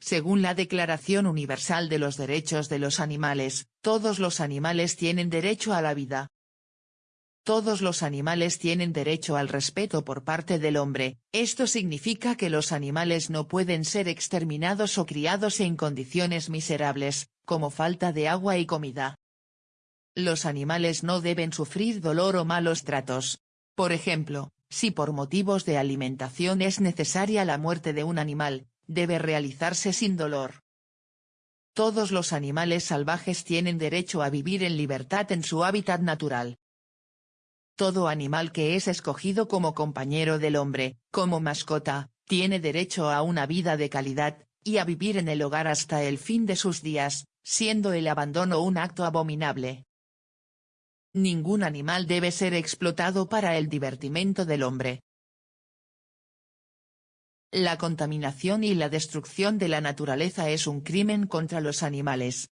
según la Declaración Universal de los Derechos de los Animales, todos los animales tienen derecho a la vida. Todos los animales tienen derecho al respeto por parte del hombre, esto significa que los animales no pueden ser exterminados o criados en condiciones miserables, como falta de agua y comida. Los animales no deben sufrir dolor o malos tratos. Por ejemplo, si por motivos de alimentación es necesaria la muerte de un animal, debe realizarse sin dolor. Todos los animales salvajes tienen derecho a vivir en libertad en su hábitat natural. Todo animal que es escogido como compañero del hombre, como mascota, tiene derecho a una vida de calidad, y a vivir en el hogar hasta el fin de sus días, siendo el abandono un acto abominable. Ningún animal debe ser explotado para el divertimento del hombre. La contaminación y la destrucción de la naturaleza es un crimen contra los animales,